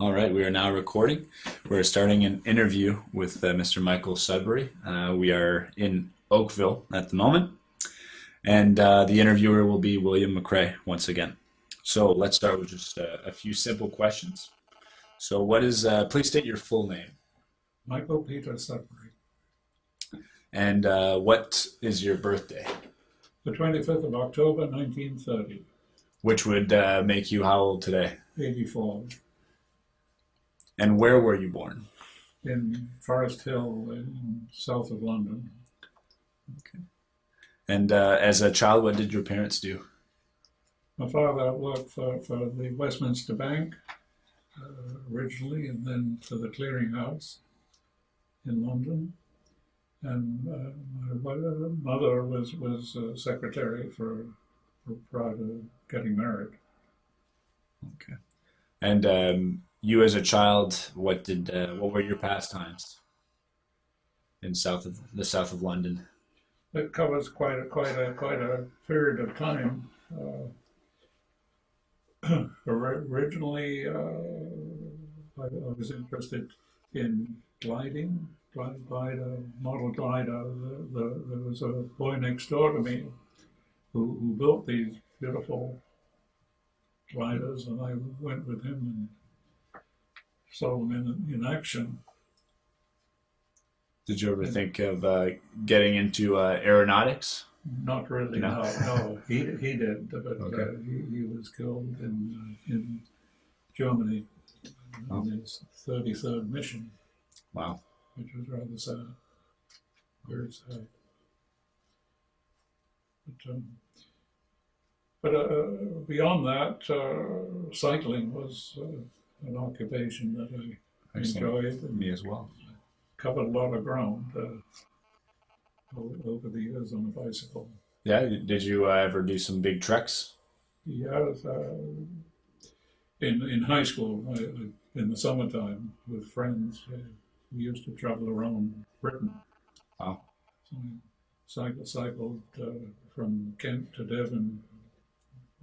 All right, we are now recording. We're starting an interview with uh, Mr. Michael Sudbury. Uh, we are in Oakville at the moment, and uh, the interviewer will be William McRae once again. So let's start with just a, a few simple questions. So, what is, uh, please state your full name, Michael Peter Sudbury, and uh, what is your birthday, the 25th of October 1930, which would uh, make you how old today, 84, and where were you born? in Forest Hill in south of London. Okay. And uh, as a child, what did your parents do? My father worked for, for the Westminster Bank uh, originally and then for the Clearing House in London. And uh, my mother was, was uh, secretary for, for prior to getting married. Okay. And um, you, as a child, what did uh, what were your pastimes in south of the south of London? It covers quite a quite a quite a period of time. Uh, originally, uh, I, I was interested in gliding, glide, glider, model glider. The, the, there was a boy next door to me who, who built these beautiful gliders, and I went with him and saw them in, in action. Did you ever think of uh, getting into uh, aeronautics? Not really, No. no, no. He, he did, but uh, he, he was killed in, uh, in Germany Oh. his 33rd mission, Wow. which was rather sad. Very sad. But, um, but uh, beyond that, uh, cycling was uh, an occupation that I Excellent. enjoyed and Me as well. covered a lot of ground uh, over the years on a bicycle. Yeah. Did you uh, ever do some big treks? Yes, uh, in in high school, I, I- in the summertime with friends, uh, we used to travel around Britain. Wow. So I cycle, cycled uh, from Kent to Devon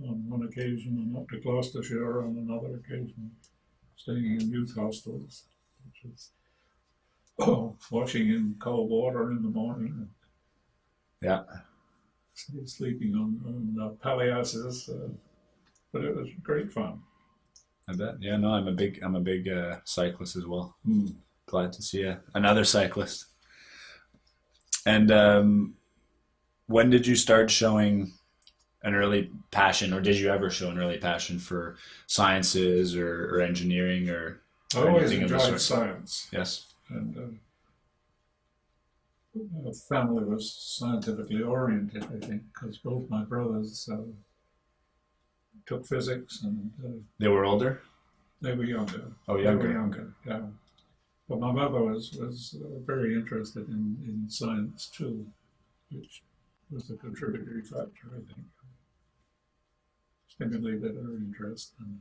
on one occasion, and up to Gloucestershire on another occasion, staying in youth hostels, which is oh, washing in cold water in the morning, Yeah. sleeping on, on uh, palliasses. Uh, but it was great fun. I bet. Yeah. No, I'm a big I'm a big uh, cyclist as well. Mm. Glad to see a, another cyclist. And um, when did you start showing an early passion, or did you ever show an early passion for sciences or, or engineering or I or always enjoyed science, Yes. and uh, family was scientifically oriented. I think because both my brothers uh, took physics, and uh, They were older. they were younger. Oh, younger. They were younger, yeah. But my mother was was uh, very interested in, in science too, which was a contributory factor, I think. Stimulated her interest. And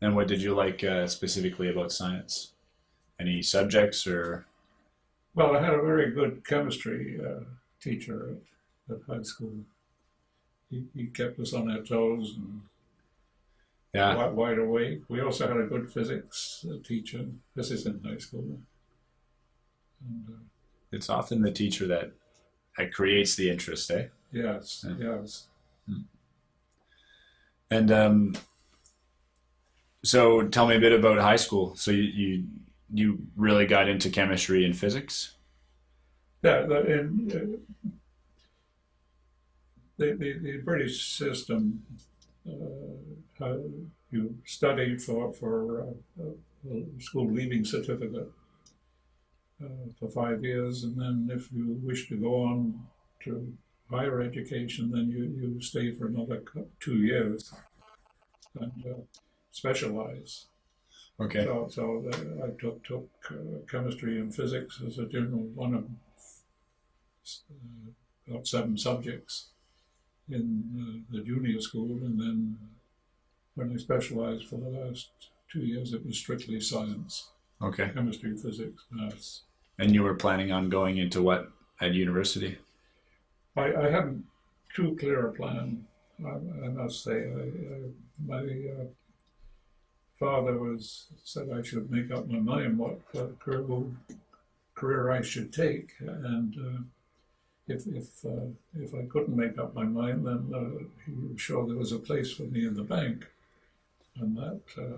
And what did you like uh, specifically about science? Any subjects or? Well, I had a very good chemistry uh, teacher at, at high school. He, he kept us on our toes and Yeah. wide, wide awake. We also had a good physics uh, teacher. This is in high school. And, uh, It's often the teacher that that creates the interest, eh? yes, Yeah. yes. And um, so, tell me a bit about high school. So you you, you really got into chemistry and physics. Yeah, the, in, uh, the, the, the British system, uh, you studied for, for uh, a school leaving certificate uh, for five years, and then if you wish to go on to higher education, then you, you stay for another two years and uh, specialize. Okay. So, so uh, I took took uh, chemistry and physics as a general one of uh, about seven subjects in uh, the junior school, and then when I specialized for the last two years, it was strictly science, Okay. chemistry, physics, maths. And you were planning on going into what at university? I, I hadn't too clear a plan, I, I must say. I, I, my uh, father was said I should make up my mind what uh, career, career I should take, and uh, if if uh, if I couldn't make up my mind, then uh, he was sure there was a place for me in the bank, and that uh,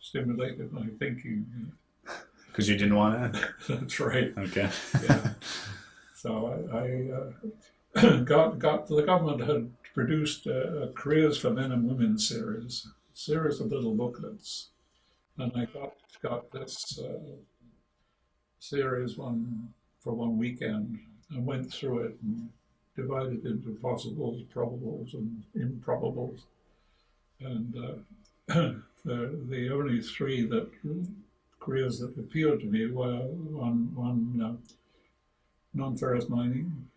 stimulated my thinking. Because you didn't want to. That's right. Okay. Yeah. So I, I uh, got got the government had produced a, a careers for men and women series, a series of little booklets, and I got got this uh, series one for one weekend and went through it and divided into possibles, probables, and improbables, and uh, the the only three that careers that appealed to me were one one. Uh, non-ferrous mining,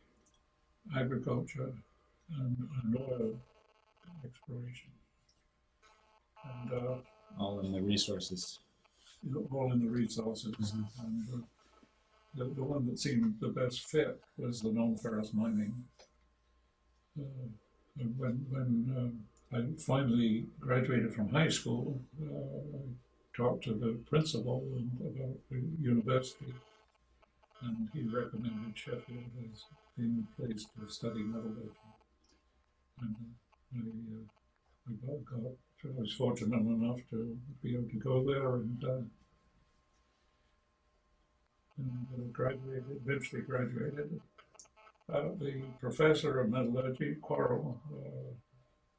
agriculture, and, and oil exploration. And uh, All in the resources. all in the resources. Mhm. And uh, the, the one that seemed the best fit was the non-ferrous mining. Uh, and when when uh, I finally graduated from high school, uh, I talked to the principal and about the university, and he recommended Sheffield as being the place to study metallurgy. And uh, I, uh, I got, got, I was fortunate enough to be able to go there and, uh, and graduated, eventually graduated. The professor of metallurgy, Quarrell,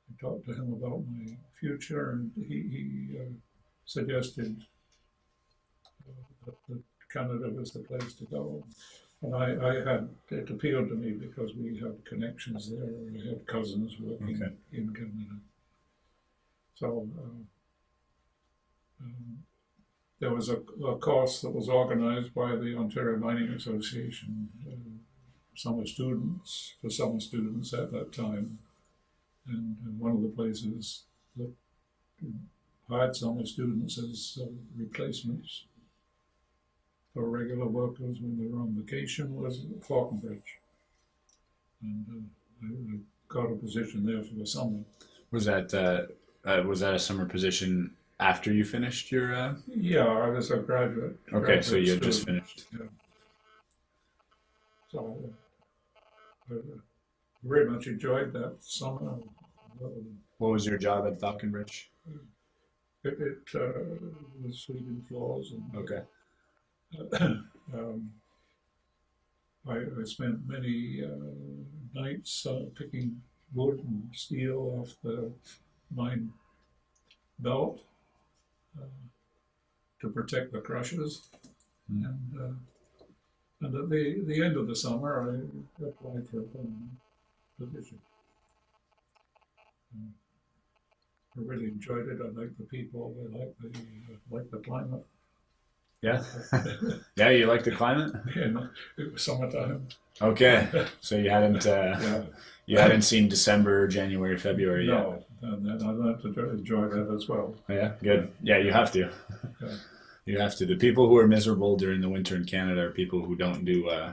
I talked to him about my future, and he, he uh, suggested uh, that, that Canada was the place to go. And I, I had, it appealed to me because we had connections there, we had cousins working Okay. in Canada. So, um, um, there was a, a course that was organized by the Ontario Mining Association, uh, summer students, for summer students at that time. And, and one of the places that hired summer students as uh, replacements for regular workers when they were on vacation was Falconbridge. And uh, I, I got a position there for the summer. Was that uh, uh, was that a summer position after you finished your? Uh... Yeah, I was a graduate. Okay, so you had just finished. So uh, I very much enjoyed that summer. What was your job at Falconbridge? It, it uh, was sweeping floors and Okay. um, I, I spent many uh, nights uh, picking wood and steel off the mine belt uh, to protect the crushers. Mm. And, uh, and at the, the end of the summer, I applied for a permanent position. Uh, I really enjoyed it. I liked the people. I liked the, uh, liked the climate. Yeah. yeah, you like the climate? and it was summertime. Okay. So you hadn't uh, Yeah, you hadn't seen December, January, February yet. no, and then I learned to enjoy that as well. Yeah, good. Yeah, you have to. Yeah. You have to. The people who are miserable during the winter in Canada are people who don't do uh,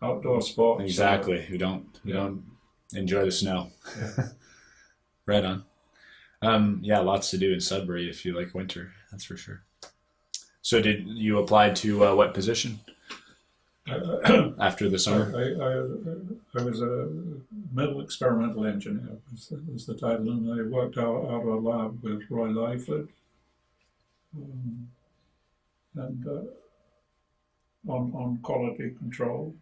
Outdoor sports. exactly who don't who Yeah. don't enjoy the snow. Yeah. right on. Um, yeah, lots to do in Sudbury if you like winter. That's for sure. So did you apply to uh, what position Uh, after the I, summer? I, I was a metal experimental engineer, was, was the title, and I worked out, out of a lab with Roy Lyford. Um, and uh, on, on quality control,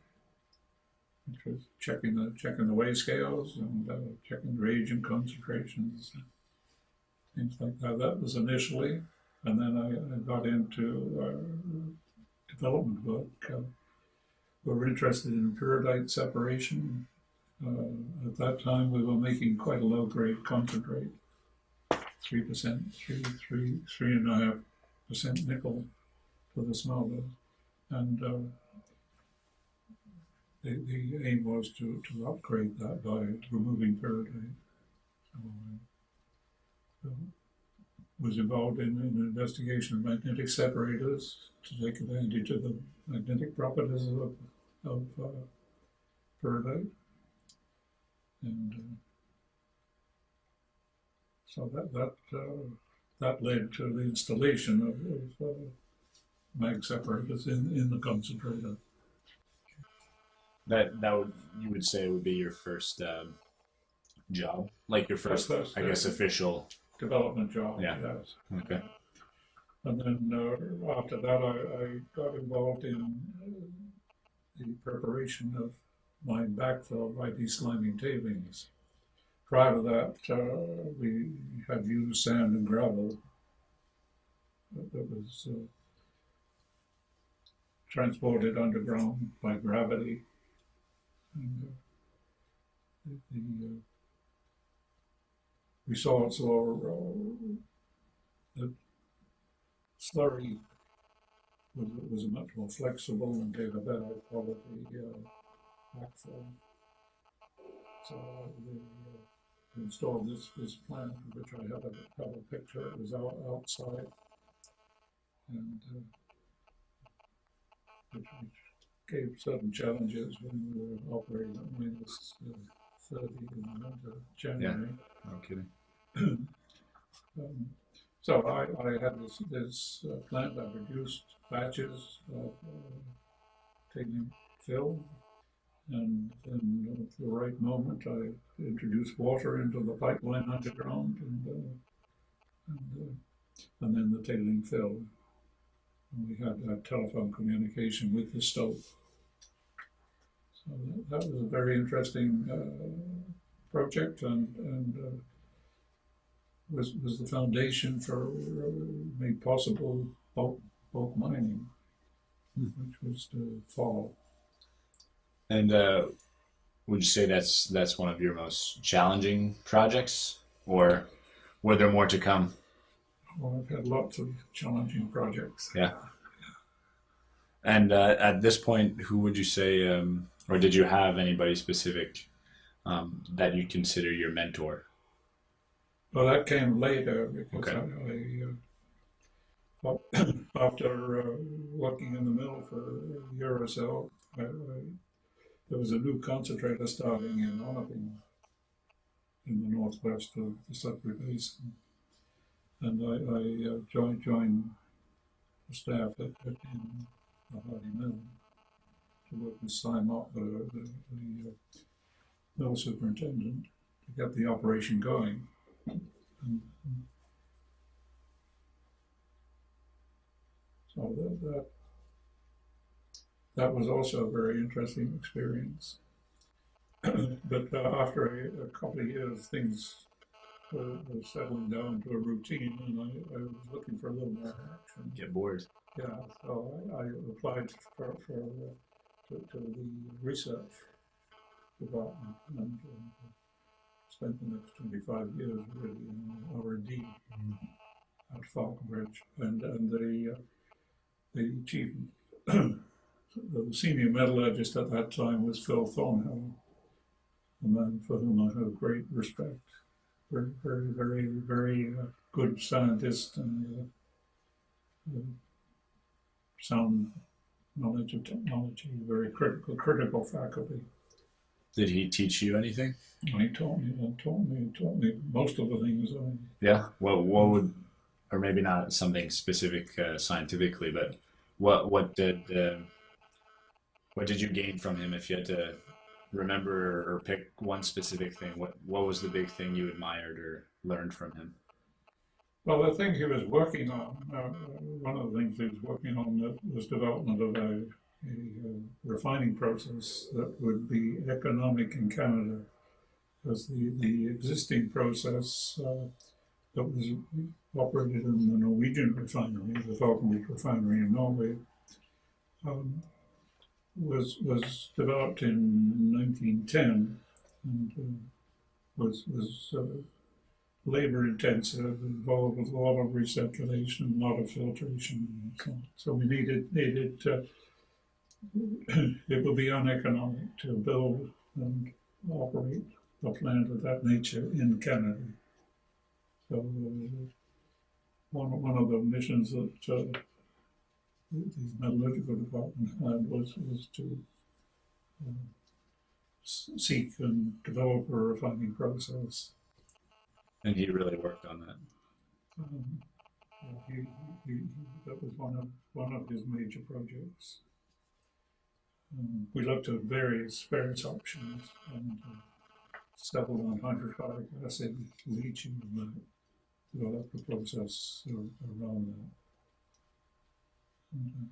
which was checking the checking the weigh scales and uh, checking reagent concentrations, things like that. That was initially, and then I, I got into uh, development work. Uh, we were interested in pyrrhotite separation. Uh, at that time, we were making quite a low grade concentrate, three percent, three, three, three and a half percent nickel for the smelter, and uh, the, the aim was to, to upgrade that by removing pyrrhotite. So, uh, was involved in an investigation of magnetic separators to take advantage of the magnetic properties of, of uh. And uh, so that, that, uh, that led to the installation of, of uh, mag separators in, in the concentrator. That that would you would say would be your first um, job, like your first, First, I guess, official. Development job, Yeah. yes. Okay. And then uh, after that, I, I got involved in uh, the preparation of my backfill by desliming tailings. Prior to that, uh, we had used sand and gravel that was uh, transported underground by gravity. And, uh, the, the uh, results are uh, the slurry was, was much more flexible and gave a better quality uh, backfill. So we uh, installed this, this plant, which I have a, a picture, it was out, outside. And uh, which, which gave certain challenges when we were operating at minus uh, 30 in the of January. No kidding. Um, So I, I had this, this uh, plant that produced batches of uh, taking fill. And then at the right moment, I introduced water into the pipeline underground and, uh, and, uh, and then the tailing fill. And we had telephone communication with the stope. So that, that was a very interesting uh, project and, and uh, was, was the foundation for, uh, made possible bulk, bulk mining, Hmm. which was to follow. And uh, would you say that's that's one of your most challenging projects, or were there more to come? Well, I've had lots of challenging projects. Yeah. And uh, at this point, who would you say, um, or did you have anybody specific um, that you consider your mentor? Well, that came later because Okay. I, I uh, after uh, working in the mill for a year or so, I, I, there was a new concentrator starting in Onaping in the northwest of the Sudbury Basin. And I, I uh, joined, joined the staff at, at in the Hardy Mill to work with Simon, the, the, the uh, mill superintendent, to get the operation going. And, so that, that that was also a very interesting experience. but uh, after a, a couple of years, things were, were settling down to a routine, and I, I was looking for a little more action. Get bored. Yeah, so I, I applied for, for uh, to, to the research department and uh, spent the next 25 years really in R&D at Falconbridge. And, and the, uh, the chief, the senior metallurgist at that time was Phil Thornhill, a man for whom I have great respect. Very, very, very, very uh, good scientist and uh, uh, sound knowledge of technology, very critical, critical faculty. Did he teach you anything? He taught me, and taught me, he taught me most of the things I, Yeah. Well, what would, or maybe not something specific uh, scientifically, but what what did uh, what did you gain from him? If you had to remember or pick one specific thing, what what was the big thing you admired or learned from him? Well, the thing he was working on, uh, one of the things he was working on was development of a, a uh, refining process that would be economic in Canada. Because the, the existing process uh, that was operated in the Norwegian refinery, the Falconbridge refinery in Norway, um, was was developed in 1910 and uh, was was uh, labor intensive, involved with a lot of recirculation, a lot of filtration, and so on. So we needed needed it would be uneconomic to build and operate a plant of that nature in Canada. So uh, one one of the missions that uh, the metallurgical department had was was to uh, seek and develop a refining process. And he really worked on that. Um, he, he, that was one of one of his major projects. Um, we looked at various various options and uh, settled on hydrochloric acid leaching and uh, developed a process around that. And, uh,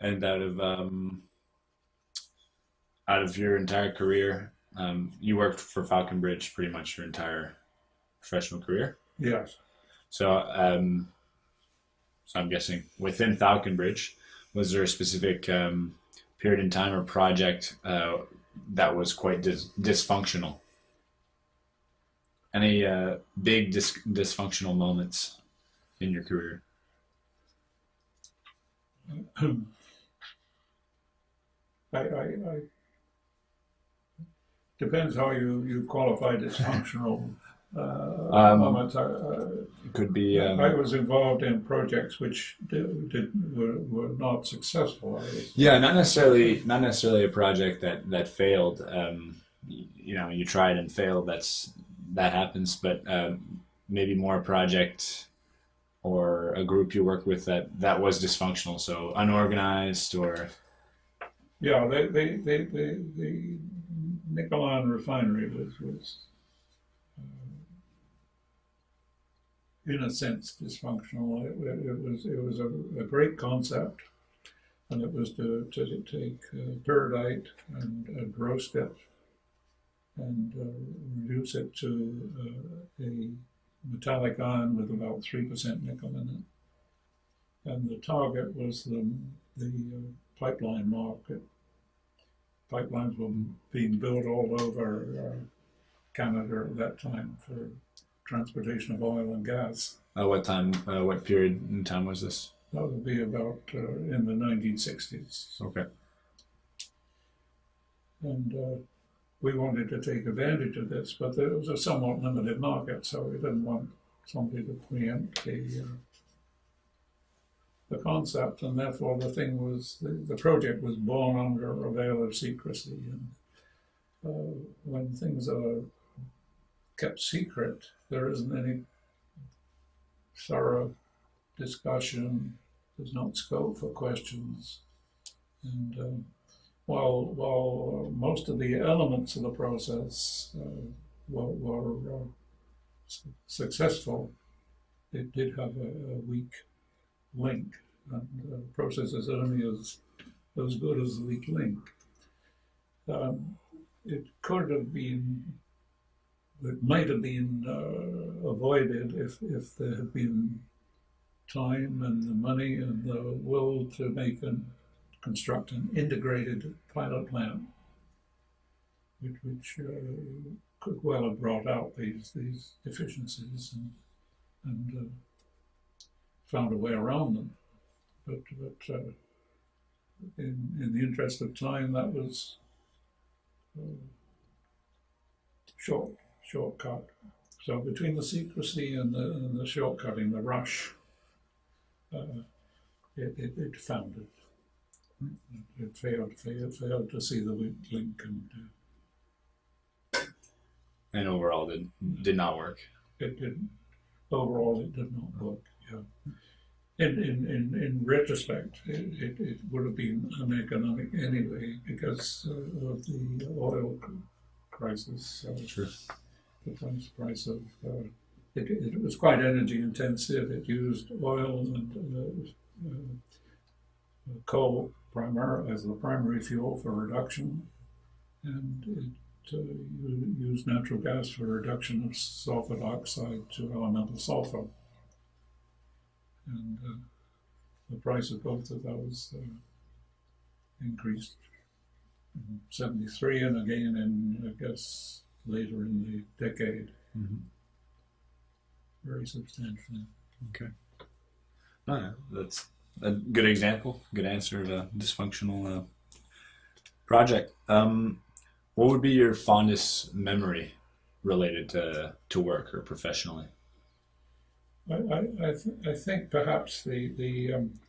And out of um, out of your entire career, um, you worked for Falconbridge pretty much your entire professional career. yes. So, um, so I'm guessing within Falconbridge, was there a specific um, period in time or project uh, that was quite dis- dysfunctional? Any uh, big dis- dysfunctional moments in your career? I, I, I depends how you, you qualify dysfunctional Um, moments. I, uh, It could be. Um, I was involved in projects which did, did were, were not successful. Yeah, not necessarily not necessarily a project that that failed. Um, you know, you tried and failed. That's that happens. But um, maybe more a project or a group you work with that that was dysfunctional. So unorganized or yeah, they, they, they, they, the Nicolan refinery was was in a sense dysfunctional. It, it, was it was a, a great concept, and it was to, to take uh, and, and roast it and uh, reduce it to uh, a metallic ion with about three percent nickel in it. And the target was the the uh, pipeline market. Pipelines were being built all over uh, Canada at that time for transportation of oil and gas. uh, what time? Uh, what period in time was this? That would be about uh, in the 1960s. Okay. And uh, we wanted to take advantage of this, but there was a somewhat limited market, so we didn't want somebody to preempt the uh, the concept, and therefore the thing was the, the project was born under a veil of secrecy. And uh, when things are kept secret, there isn't any thorough discussion. There's not scope for questions, and um, while while most of the elements of the process uh, were, were uh, su- successful, it did have a, a weak link, and the process is only as as good as the weak link. Um, it could have been, it might have been uh, avoided if if there had been time and the money and the will to make and construct an integrated pilot plant, which, which uh, could well have brought out these these deficiencies and and uh, found a way around them. But but uh, in in the interest of time, that was uh, short shortcut. So between the secrecy and the and the shortcutting, the rush, uh, it, it it foundered. It failed, failed, failed to see the link, and uh, And overall, did did not work. it didn't. Overall, it did not work. Yeah. In in in, in retrospect, it, it, it would have been uneconomic anyway because uh, of the oil crisis. Sure. The price of uh, it, it was quite energy intensive. It used oil and uh, uh, coal primar as the primary fuel for reduction, and it uh, used natural gas for reduction of sulfur dioxide to elemental sulfur. And uh, the price of both of those increased in 73 and again in, I guess, later in the decade, Mhm. very substantially. Okay. No, no, that's a good example, good answer of a dysfunctional uh, project. Um, what would be your fondest memory related to, to work or professionally? I, I, I, th- I think perhaps the, the um,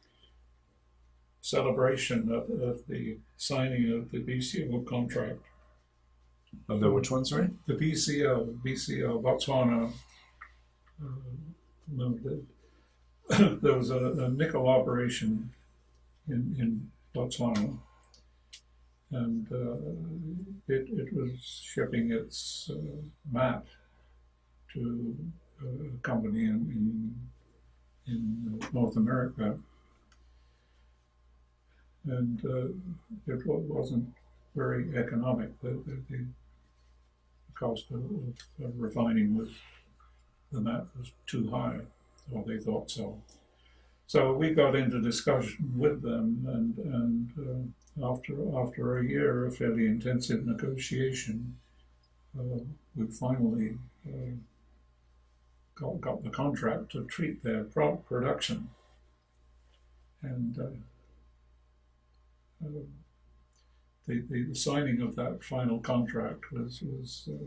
celebration of, of the signing of the BCL contract Of the which one, sorry? the BCL, BCL Botswana uh, Limited. there was a, a nickel operation in, in Botswana, and uh, it, it was shipping its uh, matte to a company in, in, in North America. And uh, it wasn't very economic. The, the cost of, of refining was the matte was too high, or they thought so. So we got into discussion with them, and and uh, after after a year of fairly intensive negotiation, uh, we finally uh, got got the contract to treat their pro- production, and. The, the signing of that final contract was was uh,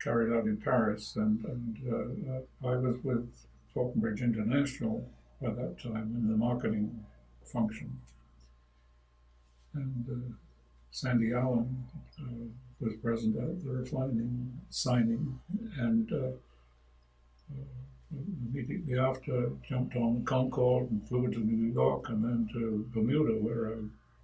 carried out in Paris, and and uh, I was with Falconbridge International by that time in the marketing function, and uh, Sandy Allen uh, was present at the refining signing, and. Uh, Immediately after, jumped on Concorde and flew to New York and then to Bermuda, where I,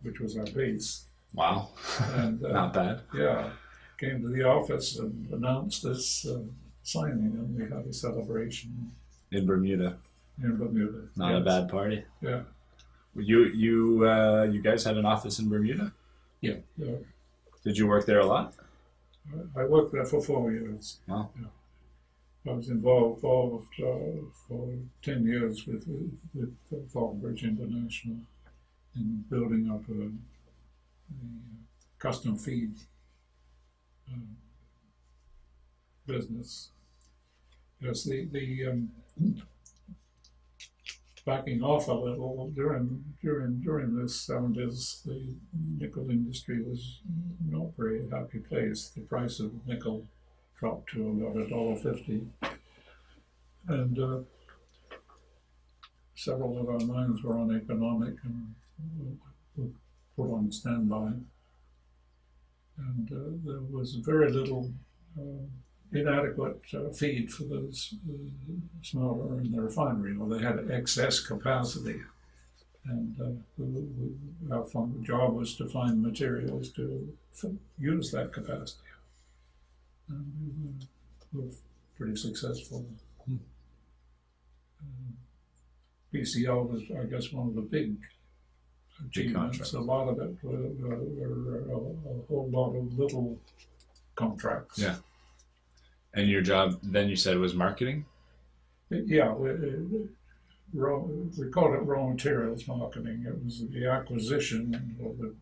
which was our base. Wow. And uh, Not bad. yeah, came to the office and announced this uh, signing, and we had a celebration In Bermuda. in Bermuda. Not a bad party. Yeah, You you uh, you guys had an office in Bermuda? yeah. yeah. Did you work there a lot? I- worked there for four years. Wow. Yeah. I was involved, involved uh, for ten years with with, with Falconbridge International in building up a custom feed uh, business. Yes, the the um, backing off a little during during during the seventies, the nickel industry was not very happy place. The price of nickel dropped to about a dollar fifty, and uh, several of our mines were uneconomic and put on standby. And uh, there was very little uh, inadequate uh, feed for the uh, smelter and the refinery, or they had excess capacity. And uh, we, we, our fun, job was to find materials to f- use that capacity. And we were pretty successful. Hmm. Um, BCL was, I guess, one of the big achievements. contracts. A lot of it were, were, were a, a whole lot of little contracts. Yeah. And your job then you said was marketing? Yeah, we, uh, we called it raw materials marketing. It was the acquisition or the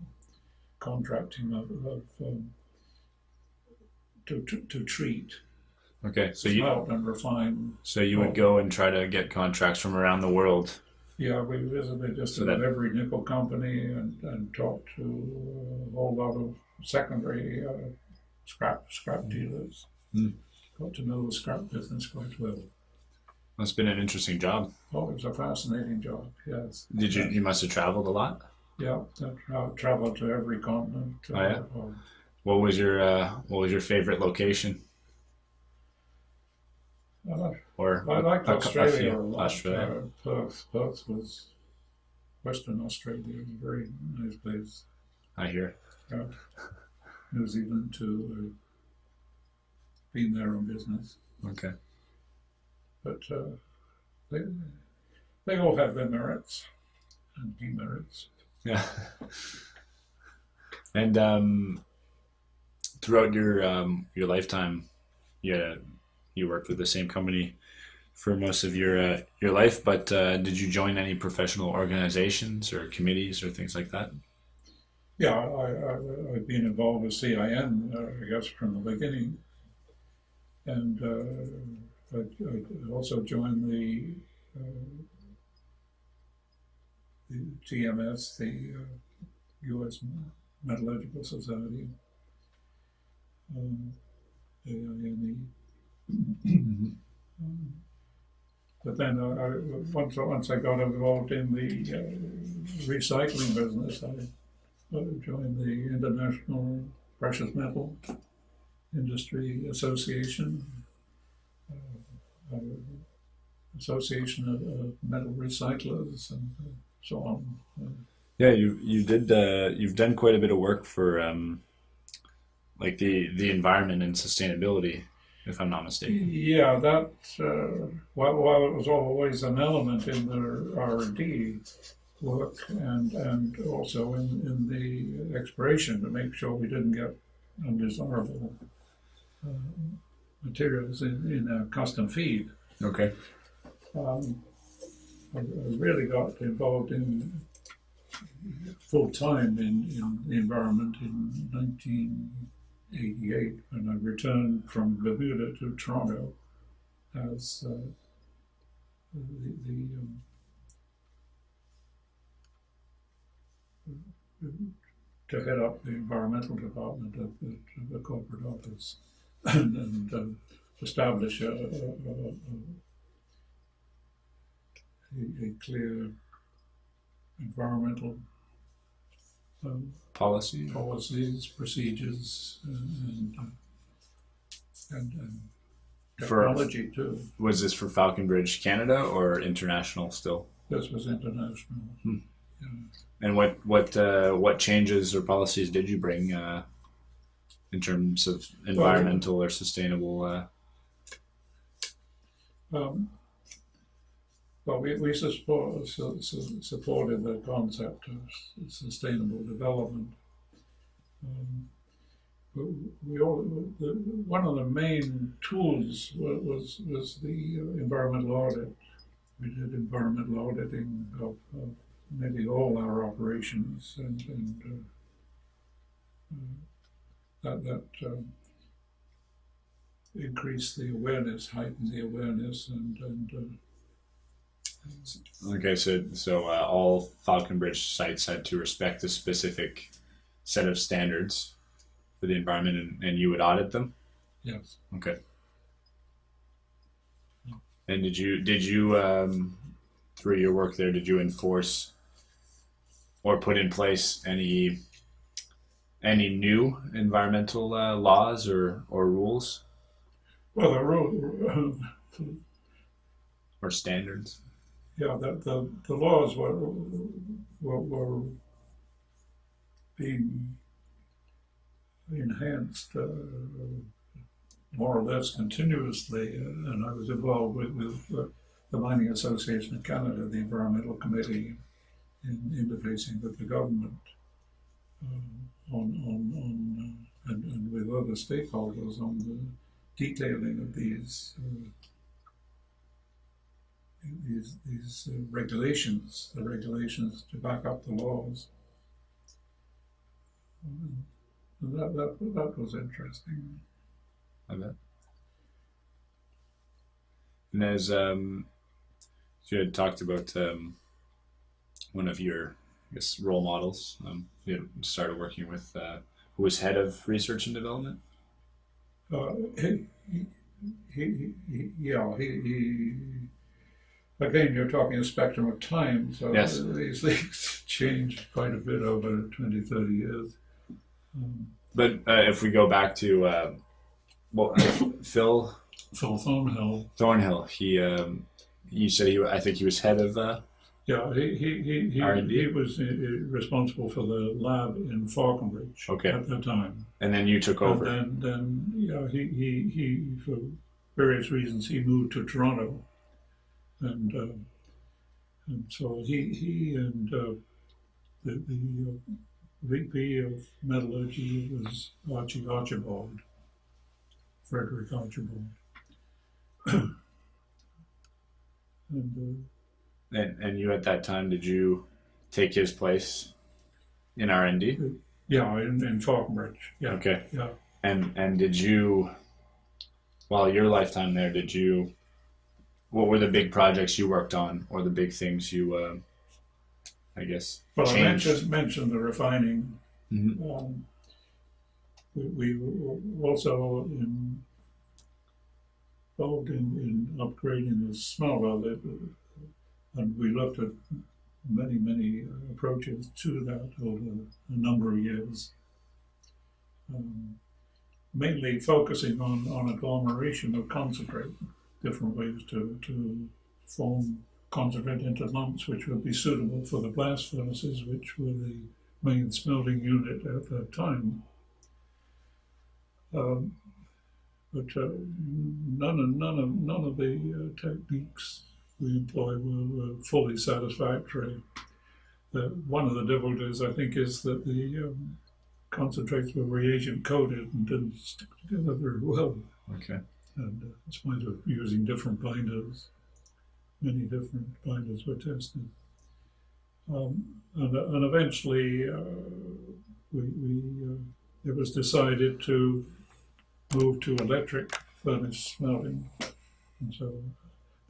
contracting of, of um, to, to, to treat, Okay. So you and refine. so you would go and try to get contracts from around the world. Yeah, we visited just So about that- every nickel company and, and talked to a whole lot of secondary uh, scrap scrap dealers. Hmm. Got to know the scrap business quite well. That's been an interesting job. Oh, it was a fascinating job. Yes. Did you you must have traveled a lot? Yeah, I tra- traveled to every continent. Oh, yeah? uh, What was your uh, what was your favorite location? Uh, Or I liked a- a- a Australia a lot. Australia. Uh, Perth, Perth was Western Australia. very nice place. I hear. Yeah. New Zealand too. Uh, been there on business, Okay. but uh, they they all have their merits and demerits. Yeah. and um, throughout your um, your lifetime, yeah, you worked with the same company for most of your uh, your life. But uh, did you join any professional organizations or committees or things like that? Yeah, I, I've been involved with CIM, uh, I guess, from the beginning. And uh, I, I also joined the, uh, the TMS, the uh, U.S. Metallurgical Society, um. But then I, once, once I got involved in the uh, recycling business, I joined the International Precious Metal Industry Association, uh, uh, Association of, of Metal Recyclers, and uh, so on. Yeah, you you did uh, you've done quite a bit of work for um, like the the environment and sustainability, if I'm not mistaken. Yeah, that, uh, while, while it was always an element in the R and D work and, and also in, in the exploration to make sure we didn't get undesirable uh, materials in, in our custom feed. Okay. Um, I, I really got involved in full time in, in the environment in 1988 when I returned from Bermuda to Toronto as uh, the, the um, to head up the environmental department of the, the corporate office and, and um, establish a, a, a, a clear environmental um, Policy. policies, procedures, and, and, uh, and, and For- technology too. Was this for Falconbridge Canada or international still? This was international. And what what uh, what changes or policies did you bring uh, in terms of environmental or sustainable? Uh, Um, well, we, we support, su- su- supported the concept of sustainable development. Um, we- all, the, one of the main tools wa- was, was the uh, environmental audit. We did environmental auditing of, of nearly all our operations and, and uh, uh, that, that um, increased the awareness, heightened the awareness, and, and uh, okay, so so uh, all Falconbridge sites had to respect a specific set of standards for the environment, and, and you would audit them. yes. Okay. And did you did you um, through your work there did you enforce or put in place any any new environmental uh, laws or or rules Well, the rule, or standards? Yeah, the, the, the laws were, were, were being enhanced uh, more or less continuously, uh, and I was involved with, with uh, the Mining Association of Canada, the Environmental Committee, in interfacing with the government um, on, on, on uh, and, and with other stakeholders on the detailing of these uh, these these uh, regulations, the regulations to back up the laws. And that, that that was interesting. I bet. And as um, you had talked about um, one of your, I guess, role models. Um, you had started working with uh, who was head of research and development. Uh, he, he, he, he, yeah, he, he. Again, you're talking a spectrum of time, so Yes. these things change quite a bit over 20, 30 years. Um, But uh, if we go back to uh, well, Phil Phil Thornhill, Thornhill, he um, you said he I think he was head of uh, yeah, he he he he, R&D? he was uh, uh, responsible for the lab in Falconbridge Okay. at that time. and then you took And over. then, then yeah, he, he, he, for various reasons, he moved to Toronto. And, uh, and so he, he and uh, the, the uh, VP of metallurgy was Archie Archibald, Frederick Archibald. and uh, And and you at that time did you take his place in R and D? yeah, in, in Falconbridge. Yeah, Okay. yeah. And and did you, while your lifetime there, did you? What were the big projects you worked on, or the big things you, uh, I guess, Well, I changed? mentioned, mentioned the refining Mhm. Um, we, we were also in, involved in, in upgrading the smelter that, and we looked at many, many approaches to that over a number of years. Um, mainly focusing on, on agglomeration of concentrate, different ways to, to form concentrate into lumps which would be suitable for the blast furnaces, which were the main smelting unit at that time. Um, but uh, none of none of none of the uh, techniques we employ were, were fully satisfactory. The, one of the difficulties, I think, is that the um, concentrates were reagent coated and didn't stick together very well. Okay. And uh, in spite of using different binders, many different binders were tested. Um, and, and eventually, uh, we, we uh, it was decided to move to electric furnace smelting. And so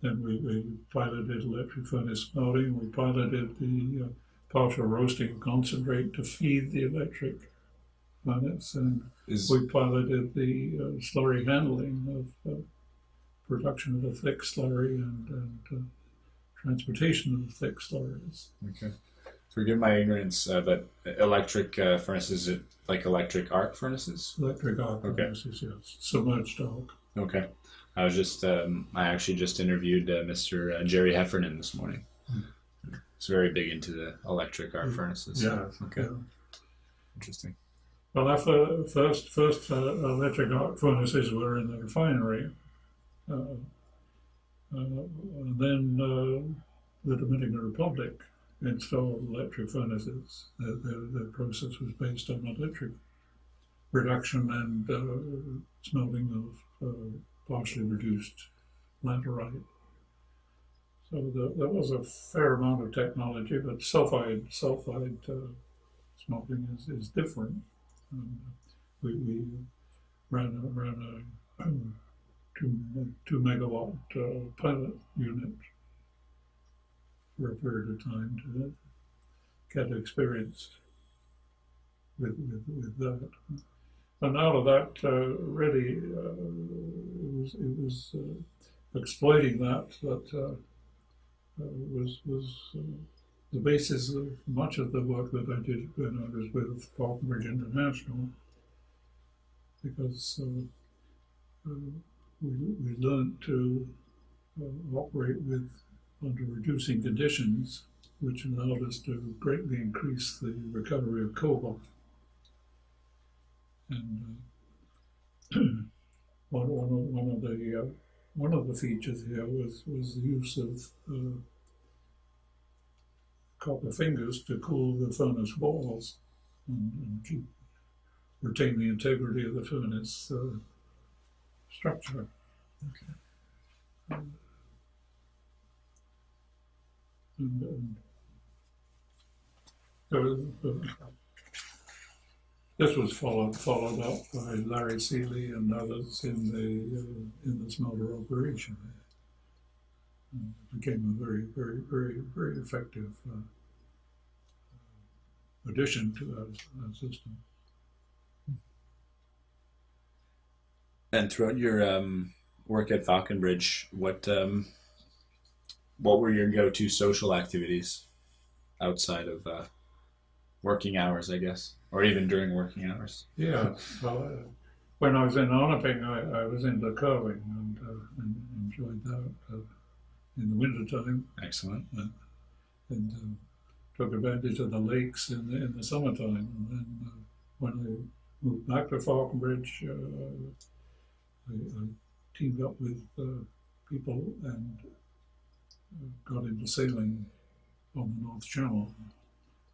then we, we piloted electric furnace smelting. We piloted the uh, partial roasting concentrate to feed the electric furnace. And Is we piloted the uh, slurry handling of uh, production of the thick slurry and, and uh, transportation of the thick slurries. okay. Forgive my ignorance, uh, but electric uh, furnaces, it like electric arc furnaces? Electric arc Okay. furnaces, yes. Submerged arc. Okay. I was just, um, I actually just interviewed uh, Mr. Uh, Jerry Heffernan this morning. He's very big into the electric arc furnaces. Yeah. Okay. yeah. Interesting. Well, our fir- first first uh, electric arc furnaces were in the refinery. Uh, uh, then uh, the Dominican Republic installed electric furnaces. Their, their, their process was based on electric reduction and uh, smelting of partially reduced laterite. So the, there was a fair amount of technology, but sulfide sulfide uh, smelting is, is different. We, we ran a, ran a two, two megawatt uh, pilot unit for a period of time to get experience with, with, with that. And out of that, uh, really, uh, it was, it was uh, exploiting that that uh, uh, was, was the basis of much of the work that I did when I was with Falconbridge International, because uh, uh, we, we learned to uh, operate with under reducing conditions, which allowed us to greatly increase the recovery of cobalt. And uh, one, one, one of the uh, one of the features here was was the use of uh, copper fingers to cool the furnace walls and, and keep retain the integrity of the furnace uh, structure. Um, and, and so, uh, this was followed followed up by Larry Seeley and others in the uh, in the smelter operation. It became a very very very very effective uh, addition to our, our system. And throughout your um, work at Falconbridge, what um, what were your go-to social activities outside of uh, working hours, I guess, or even during working hours? Yeah, well, uh, when I was in Onaping, I, I was into curling and, uh, and enjoyed that uh, in the wintertime Excellent. and uh, took advantage of the lakes in the, in the summertime. And then uh, when I moved back to Falconbridge, uh, I, I teamed up with uh, people and uh, got into sailing on the North Channel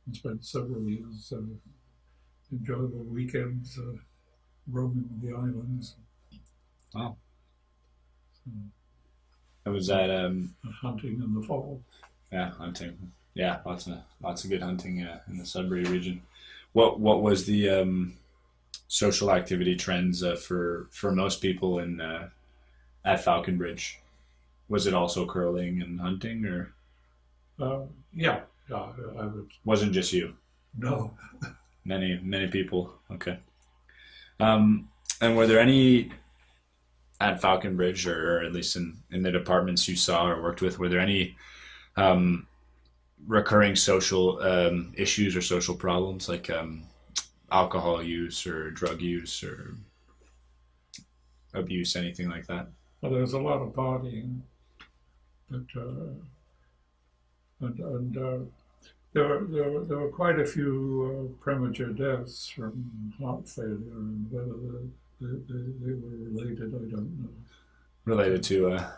and spent several years uh, enjoyable weekends uh, roaming the islands, Wow. so, And was that um, hunting in the fall. yeah hunting? Yeah, lots of lots of good hunting uh, in the Sudbury region. What what was the um, social activity trends uh, for for most people in uh, at Falconbridge? Was it also curling and hunting, or Uh, yeah, yeah, I would wasn't just you? no. Many, many people. Okay. Um, and were there any at Falconbridge, or, or at least in, in the departments you saw or worked with, were there any um, recurring social um, issues or social problems like um, alcohol use or drug use or abuse, anything like that? Well, there was a lot of partying, but uh, and, and uh, there, were, there, were, there were quite a few uh, premature deaths from heart failure, and whether they, they, they were related, I don't know. Related to uh,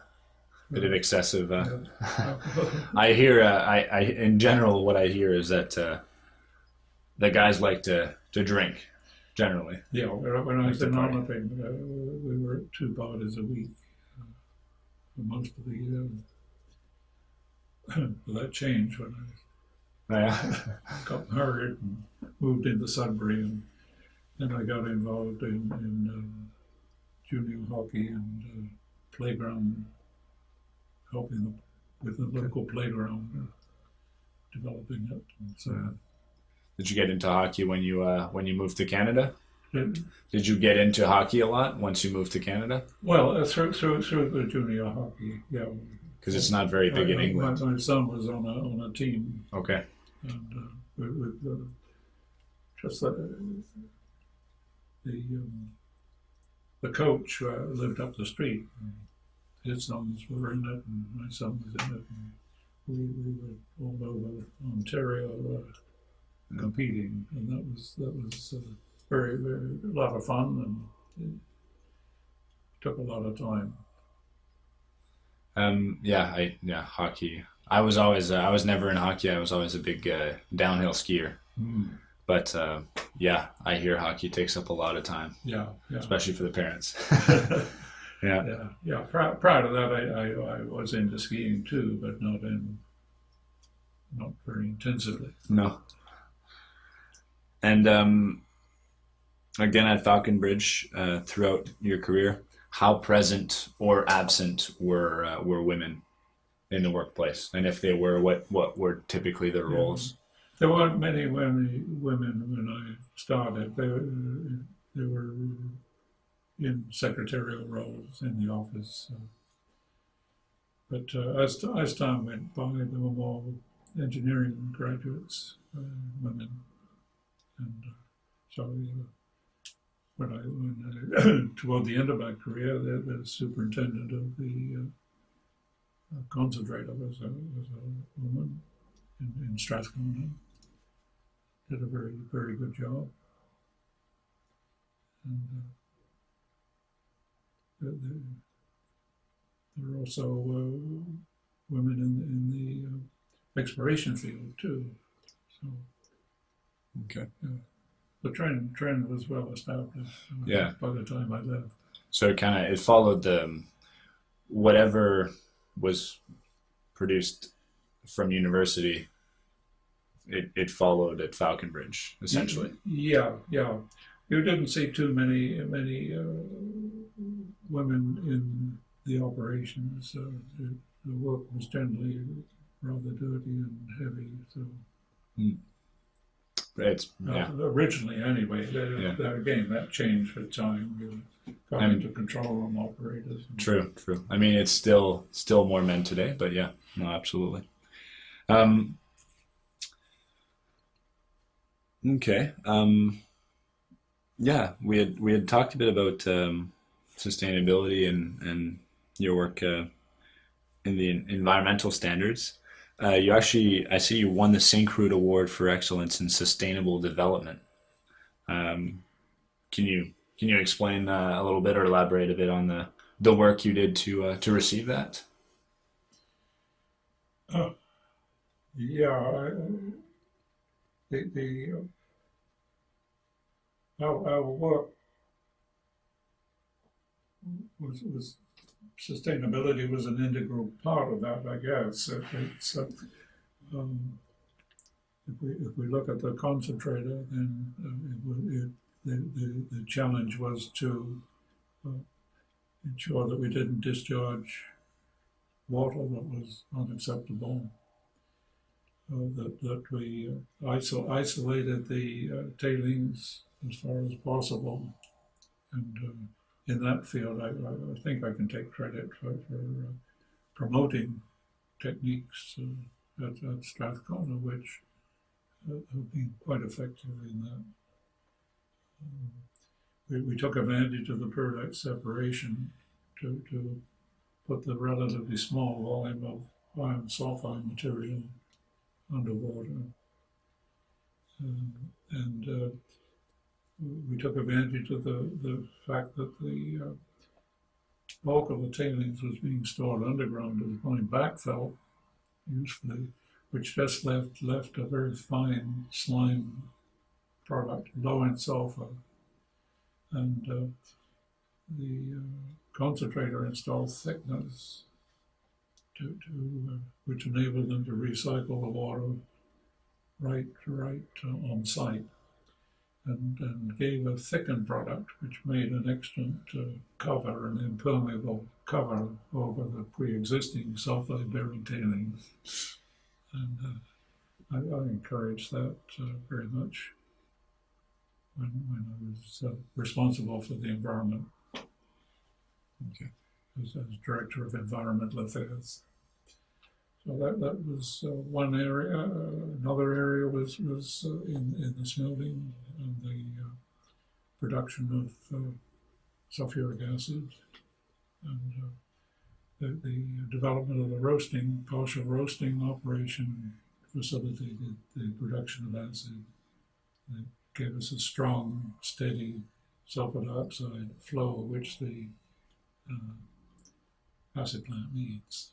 a bit of excessive. Uh, Yeah. I hear. Uh, I, I in general, what I hear is that uh, the guys like to to drink. Generally, yeah, when when I was in. Arlington, we were at two parties a week uh, for most of the year. Well, that changed when I yeah. got married and moved into Sudbury, and then I got involved in, in uh, junior hockey and uh, playground, helping the, with the local playground, uh, developing it. And so, Did you get into hockey when you uh, when you moved to Canada? it- Did you get into hockey a lot once you moved to Canada? well, uh, through, through, through the junior hockey, yeah. Because it's not very big in England. My, my son was on a, on a team Okay. and uh, with, with uh, just the the, um, the coach uh, lived up the street. His sons were in it, and my son was in it. And we, we were all over Ontario uh, competing, and that was that was uh, very very a lot of fun, and it took a lot of time. Um. Yeah. I. Yeah. Hockey. I was always. Uh, I was never in hockey. I was always a big uh, downhill skier. But uh, yeah, I hear hockey takes up a lot of time, Yeah, yeah. especially for the parents. yeah. Yeah, yeah. Prior, prior to that, I, I, I was into skiing too, but not in, not very intensively. No. And um, again at Falconbridge, uh, throughout your career, how present or absent were uh, were women in the workplace? And if they were, what what were typically their roles? There weren't many women, when I started. They, were- they were in secretarial roles in the office. But uh, as, as time went by, there were more engineering graduates, uh, women. And uh, so when I, when I toward the end of my career, the, the superintendent of the uh, uh, concentrator was a, was a woman in, in Strathcona. Did a very, very good job. And uh, there, are also uh, women in, in the uh, exploration field too. So Okay. the trend trend was well established uh, Yeah. by the time I left. So it kind of it followed the um, whatever was produced from university. It, it followed at Falconbridge essentially. Yeah, yeah. You didn't see too many many uh, women in the operations. Uh, the, the work was generally rather dirty and heavy. So It's uh, yeah. originally, anyway. Yeah. again, that changed with time. You got And- into control room operators. True, true. I mean, it's still still more men today, but yeah, no, absolutely. Um, okay. Um, yeah, we had we had talked a bit about um, sustainability and and your work uh, in the environmental standards. Uh, you actually, I see you won the Syncrude Award for Excellence in Sustainable Development. Um, can you can you explain uh, a little bit or elaborate a bit on the the work you did to uh, to receive that? Yeah, the the our, our work was was sustainability was an integral part of that, I guess. It, it's, uh, um, if we if we look at the concentrator, then uh, it, it, the, the the challenge was to uh, ensure that we didn't discharge water that was unacceptable that, that we uh, isol- isolated the uh, tailings as far as possible. And uh, in that field, I, I think I can take credit for, for promoting techniques at, at Strathcona, which have been quite effective in that. Um, we, we took advantage of the product separation to, to put the relatively small volume of iron sulfide material underwater. Um, and uh, we took advantage of the, the fact that the uh, bulk of the tailings was being stored underground the point backfill usefully, which just left left a very fine slime product, low in sulfur. And uh, the uh, concentrator installed thickeners to, to uh, which enabled them to recycle the water right right uh, on site and, and gave a thickened product which made an excellent uh, cover, an impermeable cover over the pre-existing sulfide bearing tailings. And I, I encouraged that very much when, when I was responsible for the environment Okay. As, as Director of Environmental Affairs. So that, that was uh, one area. Uh, another area was, was uh, in, in the smelting and the uh, production of uh, sulfuric acid and uh, the, the development of the roasting, partial roasting operation facilitated the production of acid. It gave us a strong, steady sulfur dioxide flow, which the uh, acid plant needs.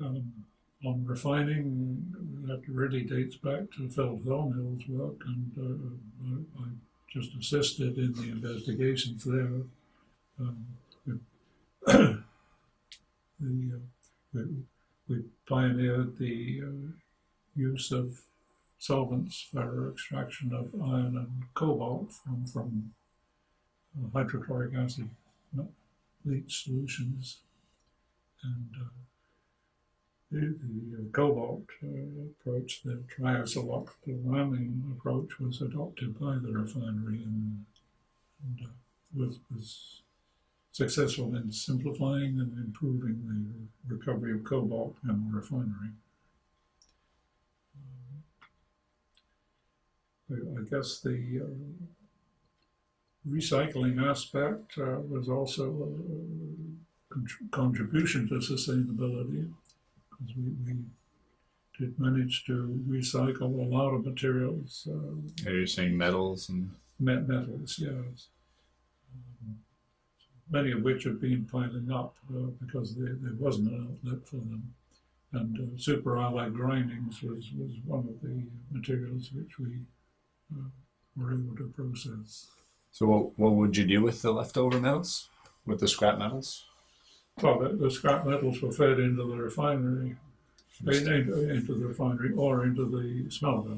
Um, on refining, that really dates back to Phil Thornhill's work, and uh, I, I just assisted in the investigations there. Um, we, the, uh, we, we pioneered the uh, use of solvents for extraction of iron and cobalt from, from uh, hydrochloric acid leach solutions. And uh, the, the uh, cobalt uh, approach, the triisooctylamine approach, was adopted by the refinery and, and uh, was, was successful in simplifying and improving the recovery of cobalt in the refinery. I I guess the uh, recycling aspect uh, was also a contr- contribution to sustainability because we, we did manage to recycle a lot of materials, uh, Are you saying metals and met metals, yes. Um, many of which have been piling up uh, because there, there wasn't an outlet for them. And uh, super alloy grindings was, was one of the materials which we uh, were able to process. So what what would you do with the leftover metals? With the scrap metals? Well, the, the scrap metals were fed into the refinery, into, into the refinery or into the smelter,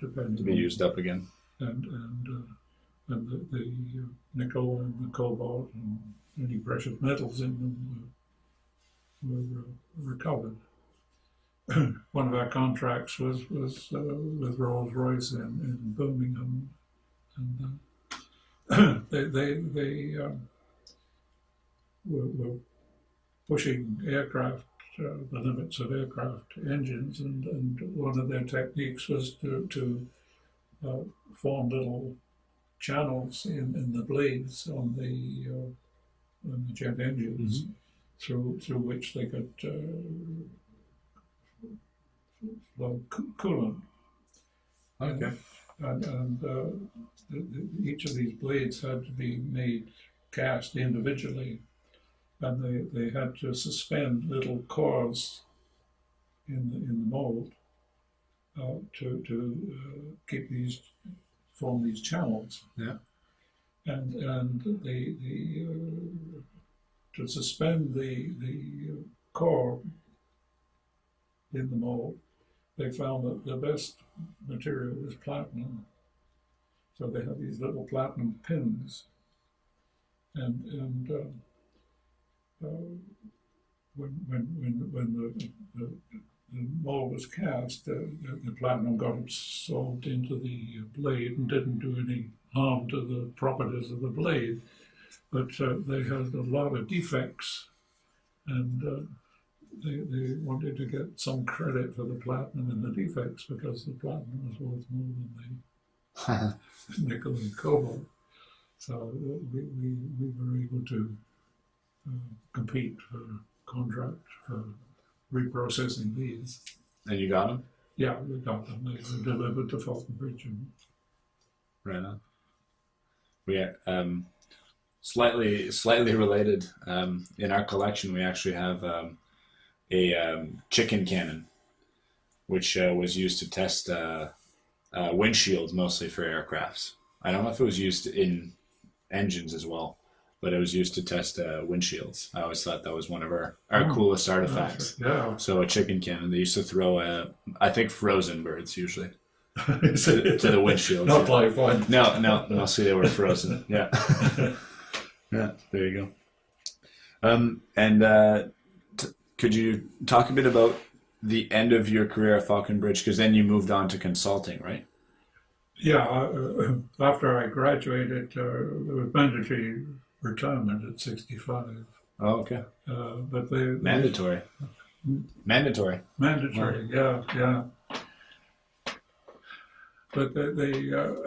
depending To be used up again. and and uh, and the, the uh, nickel and the cobalt and any precious metals in them uh, were uh, recovered. One of our contracts was was uh, with Rolls Royce in, in Birmingham, and uh, they they they um, were, were pushing aircraft uh, the limits of aircraft engines, and, and one of their techniques was to to uh, form little channels in, in the blades on the uh, on the jet engines through through which they could uh, flow coolant. Okay. And, and uh, the, the, each of these blades had to be made cast individually, and they, they had to suspend little cores in the, in the mold uh, to to uh, keep these form these channels. Yeah. And and the the uh, to suspend the the uh, core in the mold, they found that the best material was platinum. So they have these little platinum pins, and and uh, uh, when when when when the, the the mold was cast, uh, the, the platinum got absorbed into the blade and didn't do any harm to the properties of the blade. But uh, they had a lot of defects, and uh, they, they wanted to get some credit for the platinum and the defects because the platinum was worth more than the nickel and cobalt. So we, we, we were able to uh, compete for contract for reprocessing these. and you got them? Yeah, we got them. They were delivered to Falconbridge. And, Right on. We um, slightly slightly related. Um, in our collection, we actually have um, a um, chicken cannon, which uh, was used to test uh, uh, windshields mostly for aircrafts. I don't know if it was used in engines as well, but it was used to test uh, windshields. I always thought that was one of our, our Oh, coolest artifacts. yeah. So a chicken cannon. They used to throw, uh, I think, frozen birds usually to, to the windshields. Not live one. No, no, mostly they were frozen. Yeah, yeah. There you go. Um, and uh, could you talk a bit about the end of your career at Falconbridge? Because then you moved on to consulting, right? Yeah, uh, after I graduated, uh, there was mandatory retirement at 65. Oh, okay. Uh, but they, they Mandatory. Mandatory. mandatory, yeah, yeah. But they, they uh,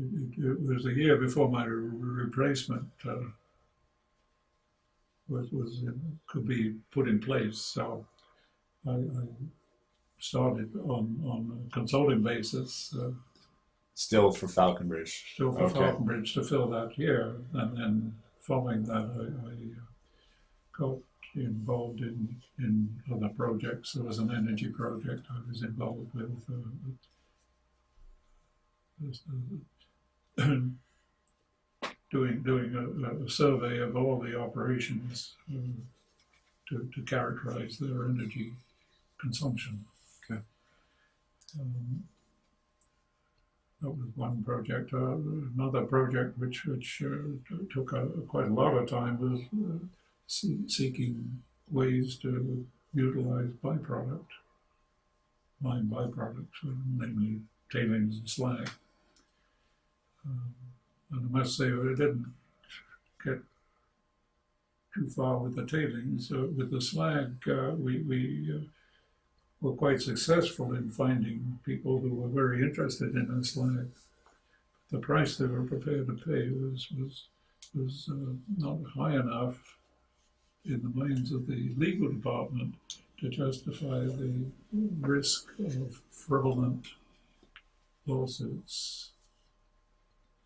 it, it was a year before my replacement uh, was was could be put in place. So I, I started on on a consulting basis. Uh, Still for Falconbridge. still for Okay. Falconbridge to fill that year, and then following that, I, I uh, got involved in in other projects. There was an energy project I was involved with. Uh, uh, doing doing a, a survey of all the operations uh, to to characterize their energy consumption. Okay. Um, that was one project. Uh, another project which which uh, took a, quite a lot of time was uh, see, seeking ways to utilize byproduct, mine byproducts, uh, namely tailings and slag. Um, I must say, I didn't get too far with the tailings. Uh, with the slag, uh, we, we uh, were quite successful in finding people who were very interested in the slag. The price they were prepared to pay was was was uh, not high enough in the minds of the legal department to justify the risk of fraudulent lawsuits.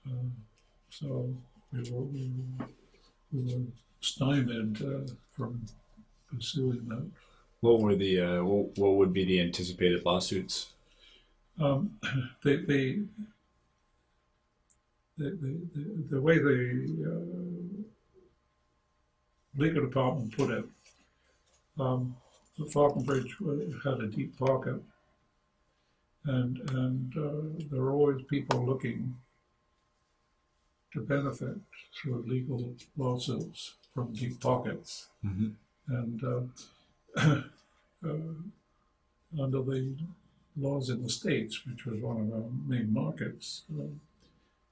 Uh, so we were, we were, we were stymied uh, from pursuing that What were the uh, what, what would be the anticipated lawsuits? Um, the, the, the, the, the, the way the uh, legal department put it, um, the Falconbridge had a deep pocket, and and uh, there were always people looking to benefit through legal lawsuits from deep pockets Mm-hmm. and uh, uh, under the laws in the states, which was one of our main markets, uh,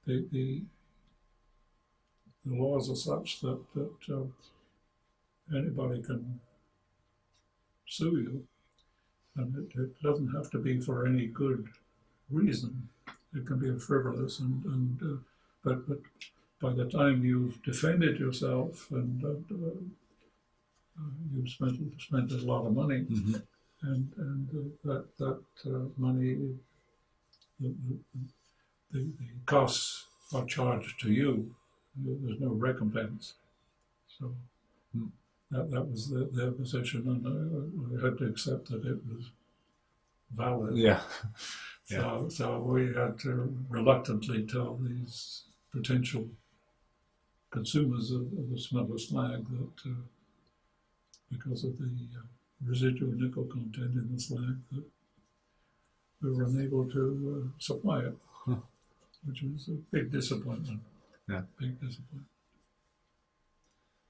the, the the laws are such that that uh, anybody can sue you, and it, it doesn't have to be for any good reason. It can be frivolous, and and uh, but but by the time you've defended yourself and uh, uh, you've spent spent a lot of money, Mm-hmm. and and uh, that that uh, money, the, the, the, costs are charged to you. There's no recompense. So Hmm. that that was the, their position, and I, I had to accept that it was valid. Yeah. So, so we had to reluctantly tell these potential consumers of, of the smelter slag that uh, because of the uh, residual nickel content in the slag, that we were unable to uh, supply it, Huh. which was a big disappointment. Yeah. Big disappointment.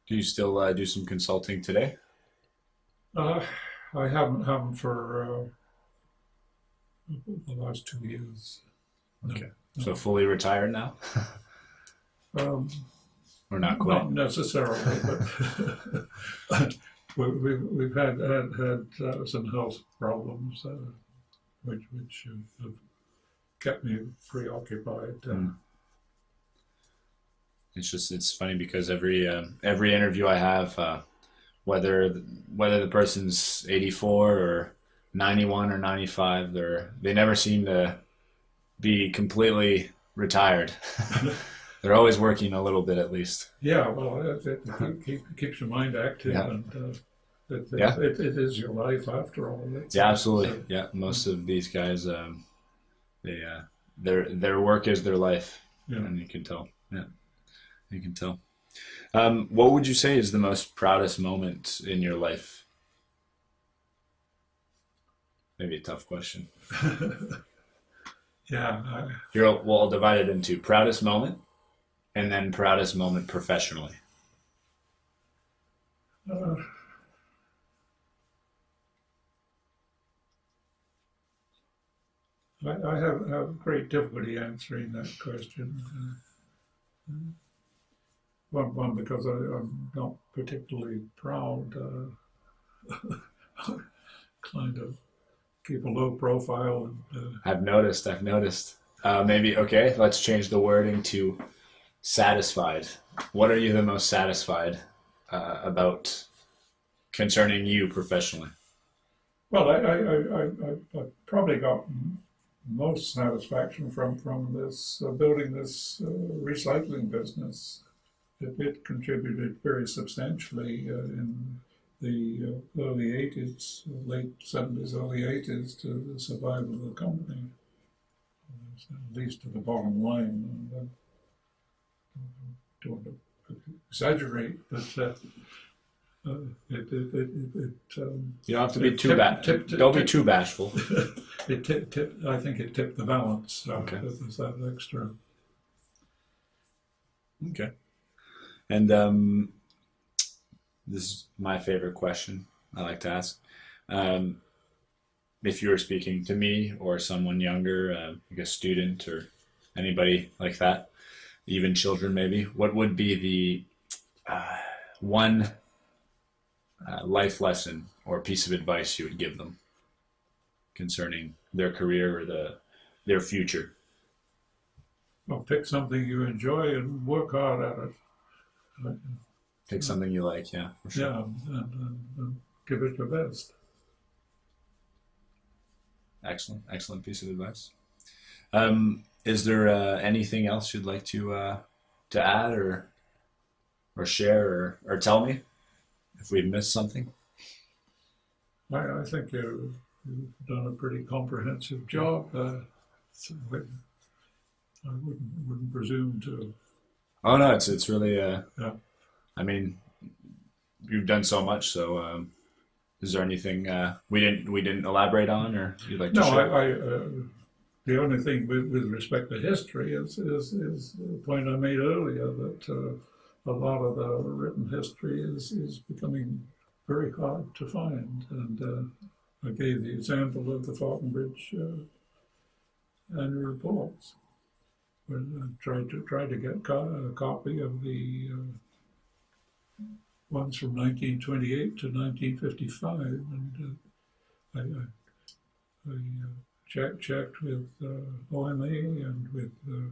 Do you still uh, do some consulting today? Uh, I haven't haven't for uh, the last two years. No. Okay. So fully retired now, Um, or not quite? Not necessarily, but we, we, we've had had, had uh, some health problems uh, which which have, have kept me preoccupied. Uh, Mm. It's just it's funny because every uh, every interview I have, uh, whether whether the person's eighty four or ninety one or ninety five, they're they never seem to be completely retired. they're always working a little bit at least. Yeah, well, it, it, keep, keeps your mind active, Yeah. and uh, it, it, Yeah. it, it is your life after all. It's, Yeah, absolutely. uh, Yeah, most of these guys, um, they uh, their their work is their life, yeah. and you can tell. Yeah, you can tell. Um, what would you say is the most proudest moment in your life? Maybe a tough question. yeah, I, I'll- well, I'll divide it into proudest moment, and then proudest moment professionally. uh, I, I have, have great difficulty answering that question. Uh, one, one because I, I'm not particularly proud. Uh, kind of keep a low profile and. Uh, I've noticed. I've noticed. Uh, maybe okay. Let's change the wording to satisfied. What are you the most satisfied uh, about concerning you professionally? Well, I, I, I, I, probably got most satisfaction from, from this, uh, building this uh, recycling business. It, it contributed very substantially uh, in the uh, early 80s, late 70s, early 80s to the survival of the company, Uh, at least to the bottom line. Don't want to exaggerate, but uh, uh, it, it, it, it, it um, You don't have to be too bad. tip- tip- Don't be too bashful. it tipped, tipped, I think it tipped the balance. Uh, Okay. Was that extra. Okay. And um, this is my favorite question I like to ask. Um, if you were speaking to me or someone younger, uh, like a student or anybody like that, even children maybe, what would be the uh, one uh, life lesson or piece of advice you would give them concerning their career or the their future? Well, pick something you enjoy and work hard at it. Pick something you like, yeah, for sure. Yeah, and, and, and give it your best. Excellent, excellent piece of advice. Um, is there uh, anything else you'd like to uh, to add or or share or, or tell me if we've missed something? I, I think you, you've done a pretty comprehensive job. Uh, so I I wouldn't, wouldn't presume to. Oh no, it's it's really. Uh, Yeah. I mean, you've done so much. So, um, is there anything uh, we didn't we didn't elaborate on, or you'd like to No, I, share? I, uh, the only thing with, with respect to history is, is, is the point I made earlier that uh, a lot of the written history is, is becoming very hard to find. And uh, I gave the example of the Falconbridge uh, annual reports. When I tried to try to get co- a copy of the uh, ones from 1928 to 1955, and uh, I, I, I checked with uh, OMA and with uh,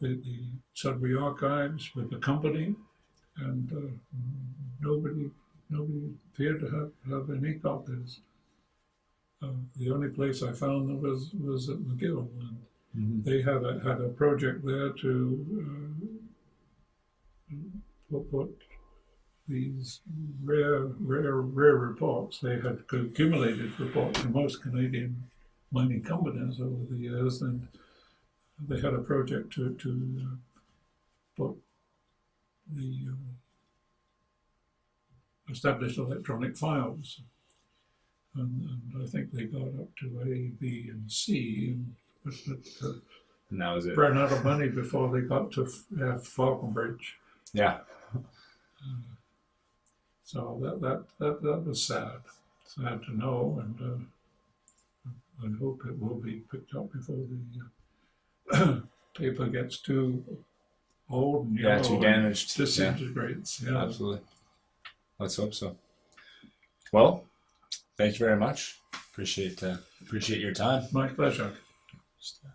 the, the Sudbury Archives, with the company, and uh, nobody nobody appeared to have, have any copies. Uh, the only place I found them was was at McGill, and Mhm. they had a had a project there to uh, put, put these rare rare rare reports. They had accumulated reports from most Canadian mining companies over the years, and they had a project to to uh, put the uh, established electronic files. And, and I think they got up to A, B, and C, and but, but uh, And that was it. ran out of money before they got to F- uh, Falconbridge. Yeah. So that, that, that, that was sad, sad to know, and uh, I hope it will be picked up before the uh, paper gets too old and Yeah, too damaged. Yeah. disintegrates. Yeah. Absolutely. Let's hope so. Well, thank you very much. Appreciate uh, appreciate your time. My pleasure. Just, uh,